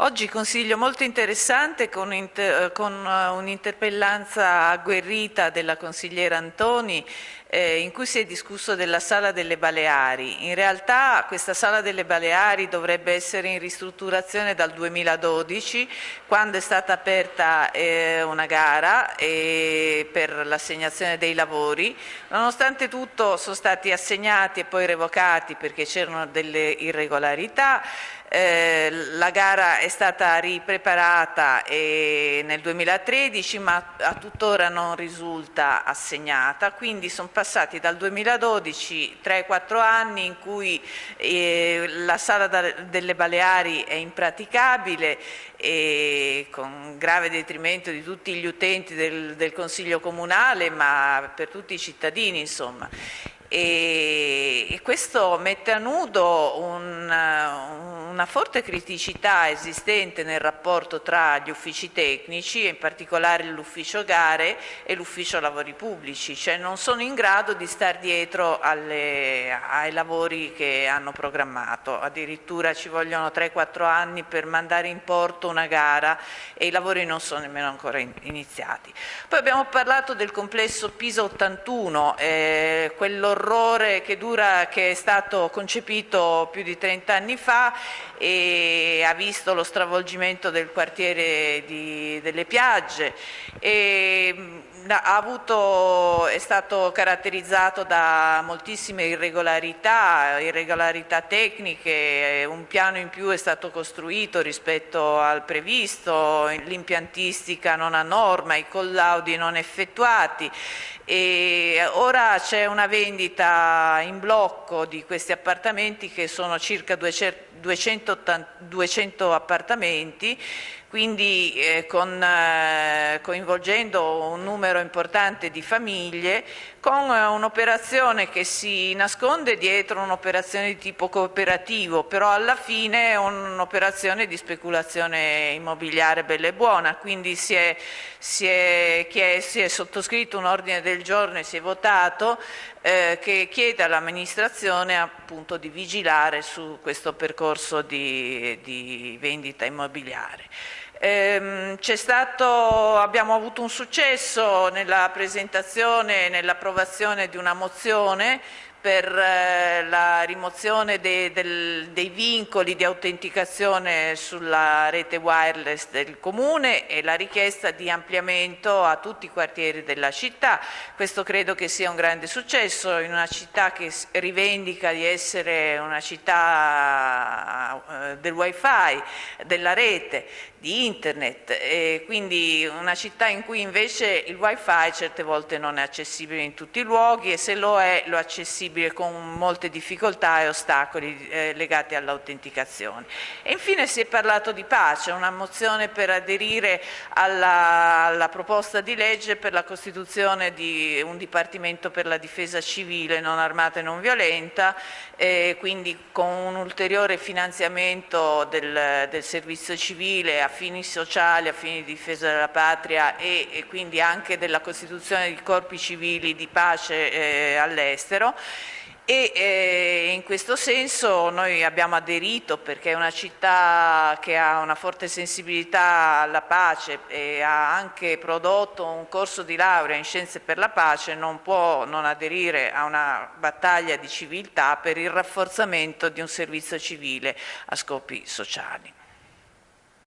Oggi consiglio molto interessante con, inter con uh, un'interpellanza agguerrita della consigliera Antoni eh, in cui si è discusso della Sala delle Baleari. In realtà questa Sala delle Baleari dovrebbe essere in ristrutturazione dal 2012 quando è stata aperta eh, una gara eh, per l'assegnazione dei lavori. Nonostante tutto sono stati assegnati e poi revocati perché c'erano delle irregolarità eh, la gara è stata ripreparata nel 2013 ma a tuttora non risulta assegnata, quindi sono passati dal 2012 3-4 anni in cui eh, la sala da, delle Baleari è impraticabile e con grave detrimento di tutti gli utenti del, del Consiglio Comunale ma per tutti i cittadini insomma. E, e questo mette a nudo un, una forte criticità esistente nel rapporto tra gli uffici tecnici, in particolare l'ufficio gare e l'ufficio lavori pubblici, cioè non sono in grado di stare dietro alle, ai lavori che hanno programmato, addirittura ci vogliono 3-4 anni per mandare in porto una gara e i lavori non sono nemmeno ancora iniziati. Poi abbiamo parlato del complesso Pisa 81, eh, quello orrore che, dura, che è stato concepito più di 30 anni fa e ha visto lo stravolgimento del quartiere di, delle piagge. E avuto, è stato caratterizzato da moltissime irregolarità, irregolarità tecniche, un piano in più è stato costruito rispetto al previsto, l'impiantistica non a norma, i collaudi non effettuati e ora c'è una vendita in blocco di questi appartamenti che sono circa 200, 200 appartamenti quindi eh, con, eh, coinvolgendo un numero importante di famiglie con eh, un'operazione che si nasconde dietro un'operazione di tipo cooperativo, però alla fine è un'operazione di speculazione immobiliare bella e buona, quindi si è, si è, si è sottoscritto un ordine del giorno e si è votato eh, che chiede all'amministrazione appunto di vigilare su questo percorso di, di vendita immobiliare. Ehm, stato, abbiamo avuto un successo nella presentazione e nell'approvazione di una mozione per eh, la rimozione dei, del, dei, vincoli di autenticazione sulla rete wireless del Comune e la richiesta di ampliamento a tutti i quartieri della città. Questo credo che sia un grande successo in una città che rivendica di essere una città eh, del wifi, della rete, di internet e quindi una città in cui invece il wifi certe volte non è accessibile in tutti i luoghi e se lo è lo è accessibile possibile con molte difficoltà e ostacoli eh, legati all'autenticazione. E infine si è parlato di pace, una mozione per aderire alla, alla proposta di legge per la costituzione di un Dipartimento per la difesa civile non armata e non violenta, eh, quindi con un ulteriore finanziamento del, del, servizio civile a fini sociali, a fini di difesa della patria e, e quindi anche della costituzione di corpi civili di pace eh, all'estero e eh, in questo senso noi abbiamo aderito perché è una città che ha una forte sensibilità alla pace e ha anche prodotto un corso di laurea in scienze per la pace, non può non aderire a una battaglia di civiltà per il rafforzamento di un servizio civile a scopi sociali.